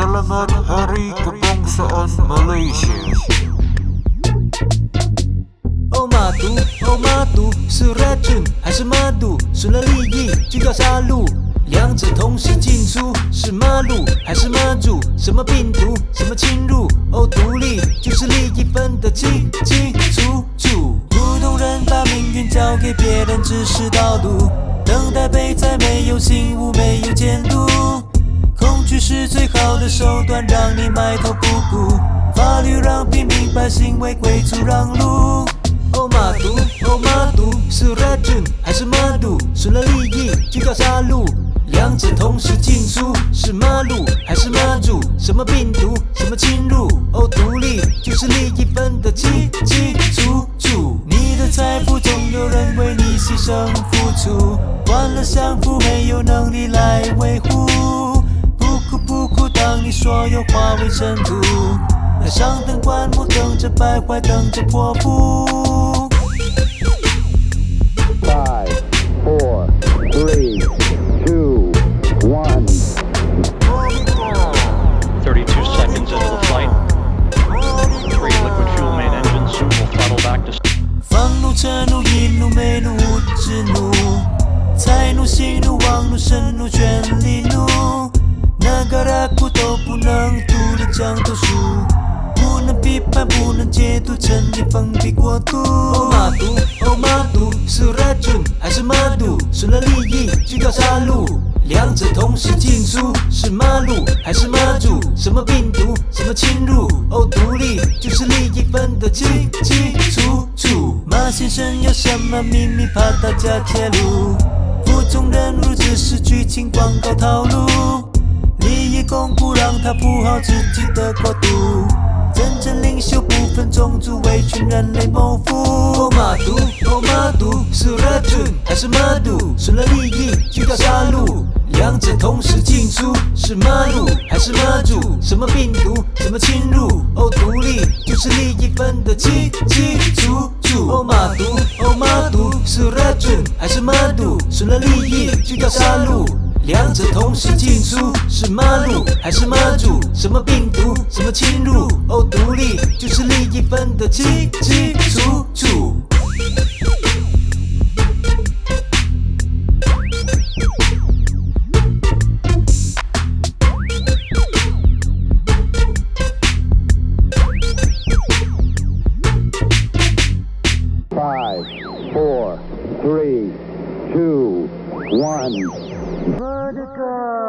Selamat Hari Kebangsaan Malaysia. Oh 马毒哦马毒是 racun 还是马毒？损了利益就要杀戮，两者同时进出是马路还是马主？什么病毒？什么侵入？哦独立就是利益分得清清楚楚。普通人把命运交给别人，只是道路，等待被宰，没有醒悟，没有监督。恐惧是最好的手段，让你埋头不顾。法律让平民百姓为贵族让路。哦马毒哦马毒是 racun 还是马毒？损了利益就叫杀戮，两者同时进出是马路还是马主？什么病毒？什么侵入？哦独立就是利益分得清清楚楚。你的财富总有人为你牺牲付出，换了享福没有能力来维护。所有化为尘土，那上等棺木等着败坏，等着破布。Five, four, three, two, one. 32 seconds into the flight. Three liquid fuel main engines. Soon will throttle back to 放怒、嗔怒、易怒、美怒、无知怒，财怒、喜怒、妄怒、神怒、权力怒，那个拉苦都不能独立讲头书，不能批判，不能解读，真理封闭国度。哦马毒，哦马毒是 racun 还是马毒？损了利益就要杀戮。两者同时进出是马路还是马主？什么病毒？什么侵入？哦，独立就是利益分得清清楚楚。马先生有什么秘密？怕大家揭露。服众人物只是剧情广告套路，利益巩固让他铺好自己的国度。真正领袖不分种族，为全人类谋福。哦马毒，哦马毒是 racun 还是马毒？损了利益就叫杀戮，两者同时进出是马路还是马主？什么病毒？什么侵入？哦独立就是利益分得清清楚楚。哦马毒，哦马毒是 racun 还是马毒？损了利益就叫杀戮。两者同时进出，是妈路还是妈祖？什么病毒，什么侵入？哦，独立就是利益分得清清楚楚。Five, four, three, two, one. Oh.